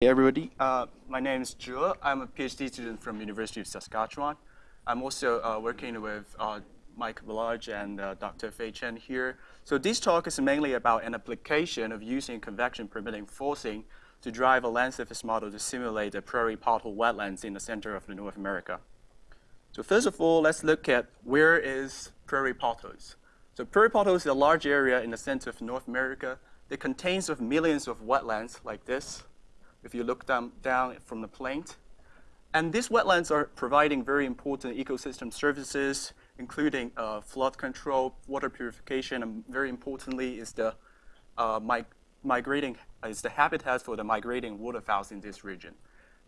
Hey everybody, uh, my name is Zhe. I'm a PhD student from University of Saskatchewan. I'm also uh, working with uh, Mike Barlage and uh, Dr. Fei Chen here. So this talk is mainly about an application of using convection permitting forcing to drive a land surface model to simulate the prairie pothole wetlands in the center of North America. So first of all, let's look at where is prairie potholes. So prairie potholes is a large area in the center of North America that contains of millions of wetlands like this if you look down, down from the plane. And these wetlands are providing very important ecosystem services, including uh, flood control, water purification, and very importantly is the uh, mig migrating is the habitat for the migrating waterfowls in this region.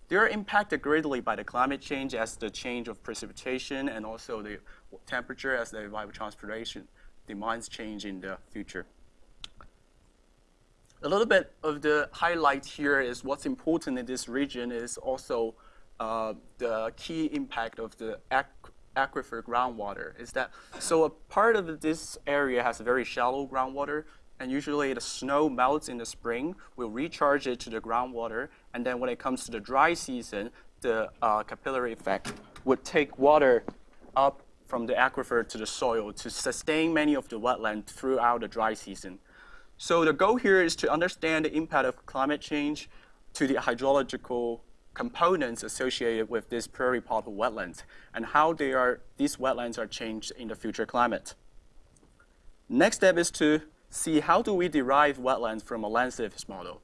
They are impacted greatly by the climate change as the change of precipitation and also the temperature as the evapotranspiration demands change in the future. A little bit of the highlight here is what's important in this region is also uh, the key impact of the aquifer groundwater is that, so a part of this area has very shallow groundwater, and usually the snow melts in the spring, will recharge it to the groundwater, and then when it comes to the dry season, the uh, capillary effect would take water up from the aquifer to the soil to sustain many of the wetland throughout the dry season. So the goal here is to understand the impact of climate change to the hydrological components associated with these prairie pothole wetlands and how they are, these wetlands are changed in the future climate. Next step is to see how do we derive wetlands from a land surface model.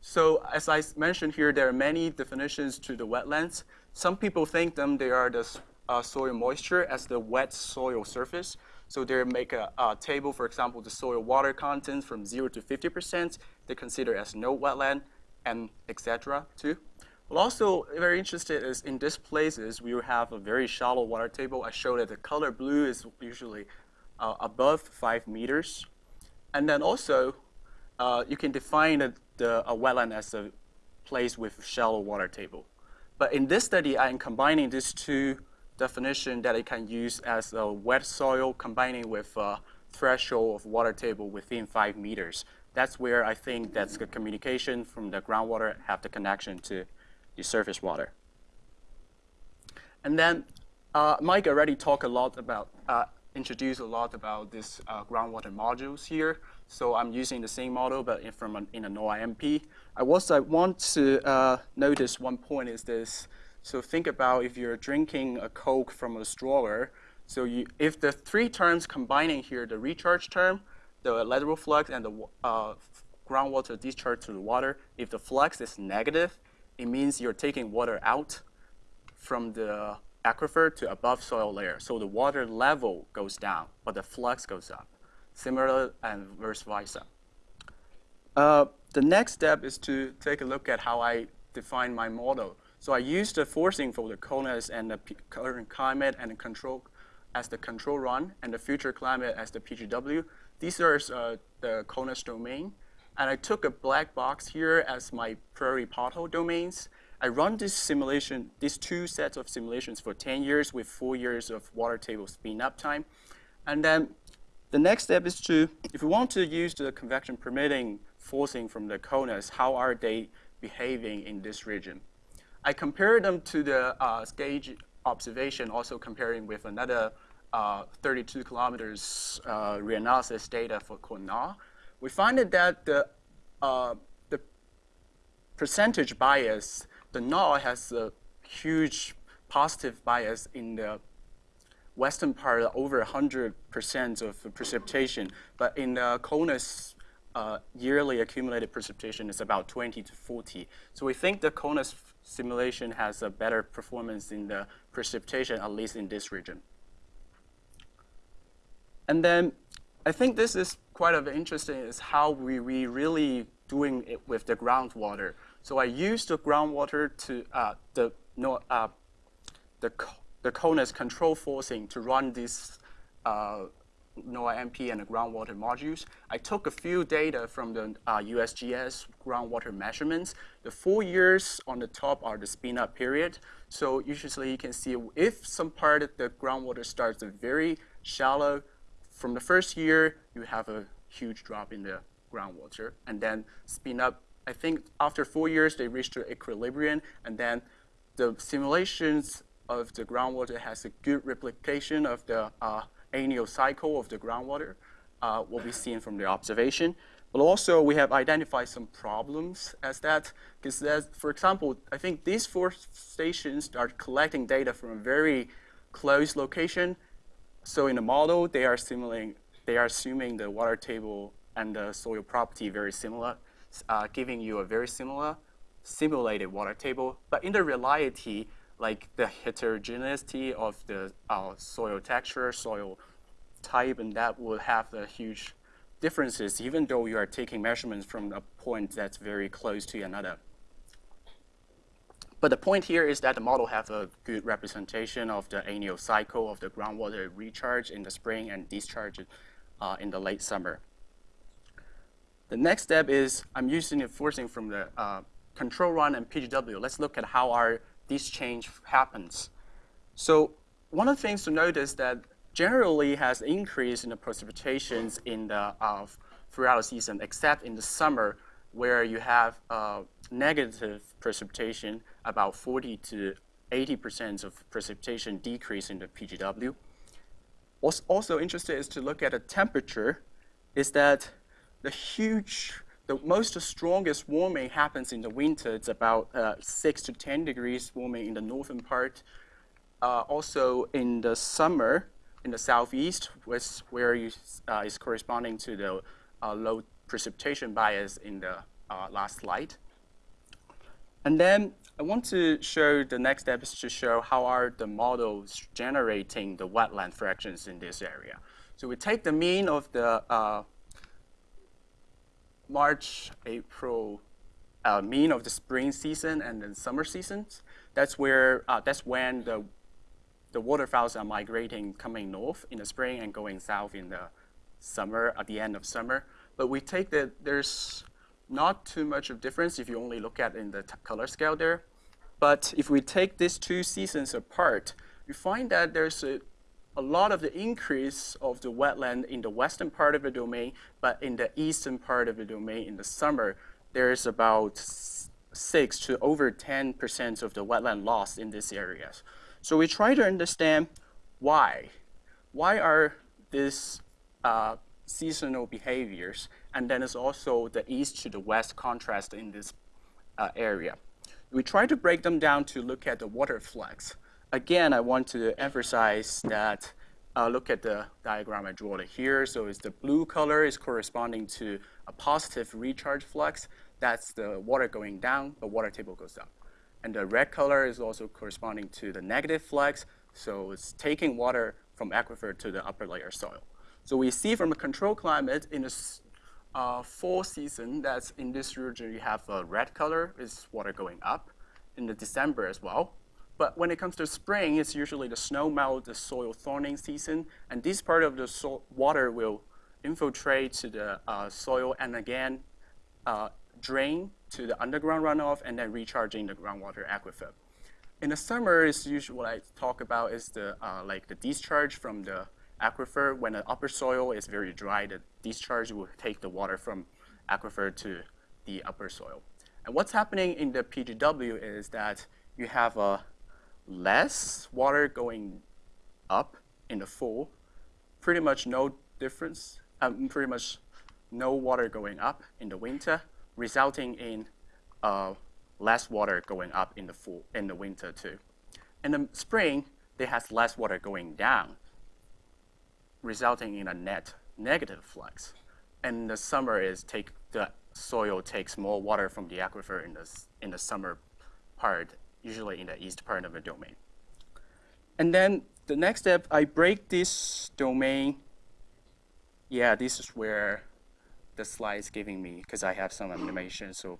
So as I mentioned here, there are many definitions to the wetlands. Some people think them they are the uh, soil moisture as the wet soil surface. So they make a, a, table, for example, the soil water content from 0 to 50%, they consider as no wetland, and etc. too. Well, also very interested is in these places, we have a very shallow water table. I showed that the color blue is usually uh, above 5 meters. And then also, uh, you can define the, the, a wetland as a place with shallow water table. But in this study, I am combining these two definition that it can use as a wet soil combining with a threshold of water table within five meters. That's where I think that's the communication from the groundwater have the connection to the surface water. And then uh, Mike already talked a lot about, uh, introduced a lot about this uh, groundwater modules here. So I'm using the same model, but in, from an, in a Noah-MP. I also want to uh, notice one point is this, so think about if you're drinking a Coke from a straw. So you, if the three terms combining here, the recharge term, the lateral flux, and the uh, groundwater discharge to the water, if the flux is negative, it means you're taking water out from the aquifer to above soil layer. So the water level goes down, but the flux goes up. Similar and vice versa. Uh, the next step is to take a look at how I define my model. So I used the forcing for the CONUS and the current climate and the control as the control run and the future climate as the PGW. These are uh, the CONUS domain. And I took a black box here as my prairie pothole domains. I run this simulation, these two sets of simulations for 10 years with four years of water table spin up time. And then the next step is to, if we want to use the convection permitting forcing from the CONUS, how are they behaving in this region? I compared them to the uh, observation, also comparing with another uh, 32 kilometers uh, reanalysis data for Kona. We find that the, uh, the percentage bias, the NARR has a huge positive bias in the western part, over 100% of precipitation. But in the CONUS uh, yearly accumulated precipitation is about 20 to 40. So we think the CONUS simulation has a better performance in the precipitation, at least in this region. And then I think this is quite of interesting is how we, we really doing it with the groundwater. So I used the groundwater to uh, the no uh, the the CONUS control forcing to run this uh, Noah-MP and the groundwater modules. I took a few data from the uh, USGS groundwater measurements. The four years on the top are the spin-up period. So usually you can see if some part of the groundwater starts very shallow, from the first year, you have a huge drop in the groundwater, and then spin up I think after four years, they reach reached equilibrium, and then the simulations of the groundwater has a good replication of the uh, annual cycle of the groundwater, uh, what we've seen from the observation. But also, we have identified some problems as that, because for example, I think these four stations are collecting data from a very close location. So in the model, they are simulating, they are assuming the water table and the soil property very similar, uh, giving you a very similar simulated water table. But in the reality, like the heterogeneity of the uh, soil texture, soil type, and that will have a huge differences, even though you are taking measurements from a point that's very close to another. But the point here is that the model has a good representation of the annual cycle of the groundwater recharge in the spring and discharge uh, in the late summer. The next step is I'm using the forcing from the uh, control run and PGW. Let's look at how our this change happens. So one of the things to notice that generally has increased in the precipitations in the uh, throughout the season, except in the summer where you have uh, negative precipitation, about 40 to 80% of precipitation decrease in the PGW. What's also interesting is to look at the temperature, is that the huge, the most strongest warming happens in the winter. It's about uh, 6 to 10 degrees warming in the northern part. Uh, also in the summer, in the southeast, was where you, uh, is corresponding to the uh, low precipitation bias in the uh, last slide. And then I want to show the next step is to show how are the models generating the wetland fractions in this area. So we take the mean of the uh, March, April, uh, mean of the spring season and then summer seasons. That's where uh, that's when the the waterfowls are migrating coming north in the spring and going south in the summer, at the end of summer. But we take that there's not too much of difference if you only look at in the color scale there. But if we take these two seasons apart, we find that there's a, a lot of the increase of the wetland in the western part of the domain, but in the eastern part of the domain in the summer, there's about six to over 10% of the wetland loss in these areas. So we try to understand why. Why are these uh, seasonal behaviors? And then it's also the east to the west contrast in this uh, area. We try to break them down to look at the water flux. Again, I want to emphasize that uh, look at the diagram I drew here. So it's the blue color is corresponding to a positive recharge flux. That's the water going down, the water table goes up. And the red color is also corresponding to the negative flux. So it's taking water from aquifer to the upper layer soil. So we see from the control climate in the uh, fall season that in this region you have a red color is water going up in the December as well. But when it comes to spring, it's usually the snow melt, the soil thawing season, and this part of the so water will infiltrate to the uh, soil and again uh, drain to the underground runoff and then recharging the groundwater aquifer. In the summer, it's usually what I talk about is the uh, like the discharge from the aquifer. When the upper soil is very dry, the discharge will take the water from aquifer to the upper soil. And what's happening in the PGW is that you have a less water going up in the fall, pretty much no difference, um, pretty much no water going up in the winter, resulting in uh, less water going up in the fall, in the winter too. In the spring, there has less water going down, resulting in a net negative flux. And the summer is take the soil takes more water from the aquifer in the in the summer part, usually in the east part of the domain. And then the next step, I break this domain. Yeah, this is where the slide is giving me because I have some animation, so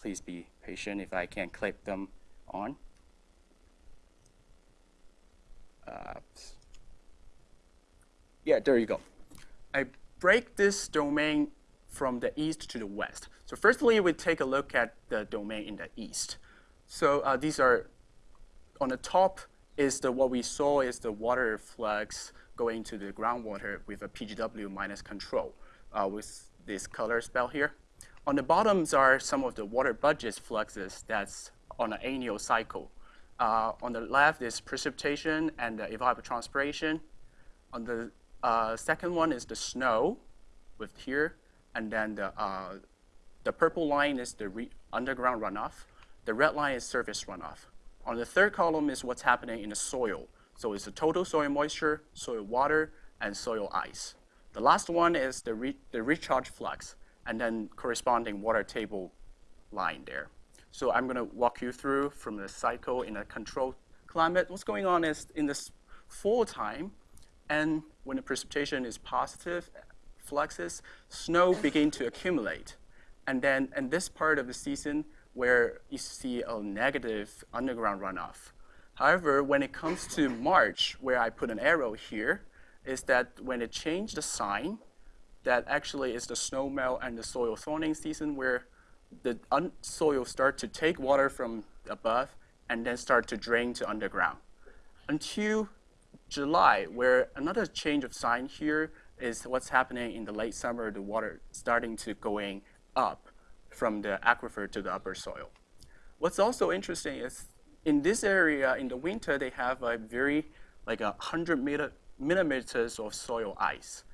please be patient if I can clip them on. Uh, yeah, there you go. I break this domain from the east to the west. So firstly, we take a look at the domain in the east. So uh, these are, on the top is the what we saw is the water flux going to the groundwater with a PGW minus control uh, with this color spell here. On the bottoms are some of the water budget fluxes that's on an annual cycle. Uh, on the left is precipitation and evapotranspiration. On the uh, second one is the snow with here, and then the, uh, the purple line is the underground runoff. The red line is surface runoff. On the third column is what's happening in the soil. So it's the total soil moisture, soil water, and soil ice. The last one is the, re the recharge flux, and then corresponding water table line there. So I'm going to walk you through from the cycle in a controlled climate. What's going on is in this fall time, and when the precipitation is positive, fluxes, snow begin to accumulate. And then in this part of the season where you see a negative underground runoff. However, when it comes to March, where I put an arrow here, is that when it changed the sign, that actually is the snow melt and the soil thawing season where the soil start to take water from above and then start to drain to underground. Until July, where another change of sign here is what's happening in the late summer, the water starting to going up from the aquifer to the upper soil. What's also interesting is in this area, in the winter, they have a very, like a 100 meter, millimeters of soil ice.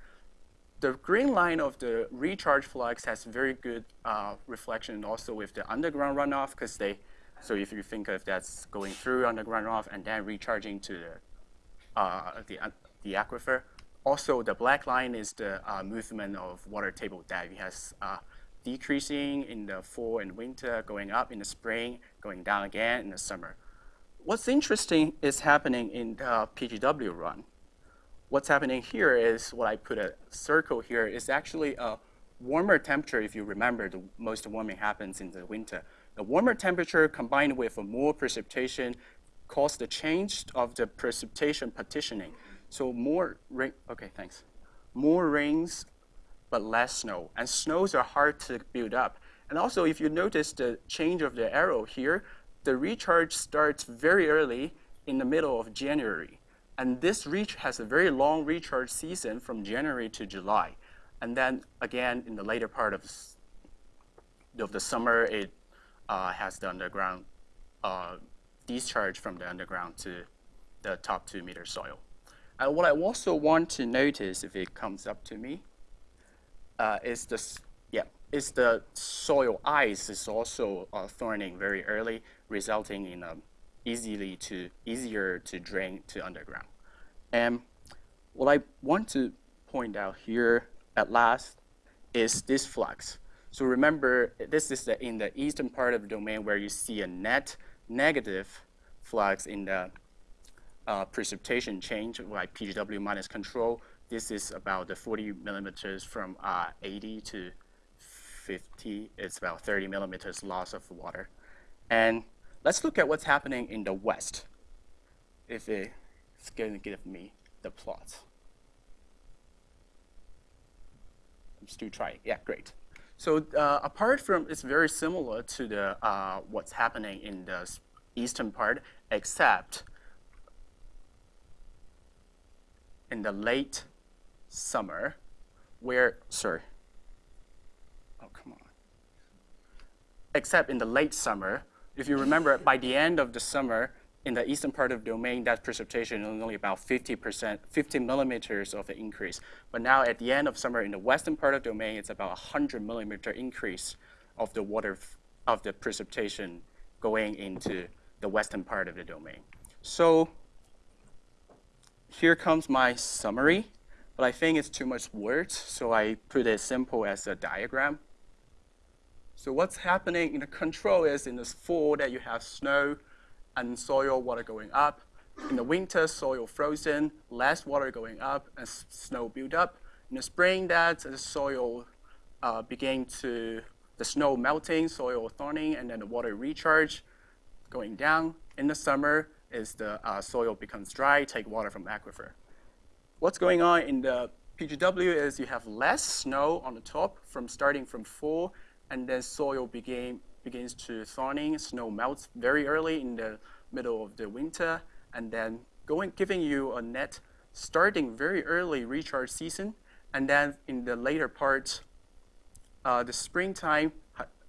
The green line of the recharge flux has very good uh, reflection also with the underground runoff because they, so if you think of that's going through underground runoff and then recharging to the, uh, the, uh, the aquifer. Also, the black line is the uh, movement of water table. It has uh, decreasing in the fall and winter, going up in the spring, going down again in the summer. What's interesting is happening in the PGW run what's happening here is what I put a circle here is actually a warmer temperature. If you remember, the most warming happens in the winter. The warmer temperature combined with more precipitation caused the change of the precipitation partitioning. So more rain, okay, thanks. More rains, but less snow. And snows are hard to build up. And also, if you notice the change of the arrow here, the recharge starts very early in the middle of January. And this reach has a very long recharge season from January to July. And then again, in the later part of, of the summer, it uh, has the underground uh, discharge from the underground to the top two meter soil. And what I also want to notice, if it comes up to me, uh, is this, yeah, is the soil ice is also uh, thawing very early, resulting in a easily to easier to drain to underground. And what I want to point out here at last is this flux. So remember, this is the, in the eastern part of the domain where you see a net negative flux in the uh, precipitation change by PGW minus control. This is about the 40 millimeters from uh, 80 to 50. It's about 30 millimeters loss of water. And Let's look at what's happening in the West. If it's going to give me the plot. I'm still trying. Yeah, great. So uh, apart from, it's very similar to the uh, what's happening in the eastern part, except in the late summer, where, sorry, oh, come on. Except in the late summer, if you remember, by the end of the summer, in the eastern part of the domain, that precipitation is only about 50%, 50 millimeters of an increase. But now at the end of summer in the western part of the domain, it's about 100 millimeter increase of the water, of the precipitation going into the western part of the domain. So here comes my summary, but I think it's too much words, so I put it simple as a diagram. So what's happening in the control is in this fall that you have snow and soil water going up. In the winter, soil frozen, less water going up and snow build up. In the spring, that the soil uh, begin to, the snow melting, soil thawing, and then the water recharge going down. In the summer, is the uh, soil becomes dry, take water from aquifer. What's going on in the PGW is you have less snow on the top from starting from fall and then soil begin, begins to thawing, snow melts very early in the middle of the winter, and then going, giving you a net starting very early recharge season, and then in the later part uh, the springtime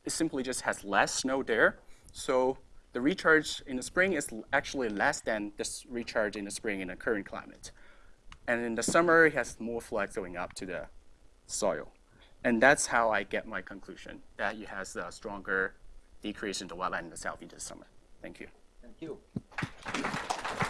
simply just has less snow there. So the recharge in the spring is actually less than this recharge in the spring in the current climate. And in the summer, it has more floods going up to the soil. And that's how I get my conclusion that it has a stronger decrease in the wetland in the south in the summer. Thank you. Thank you.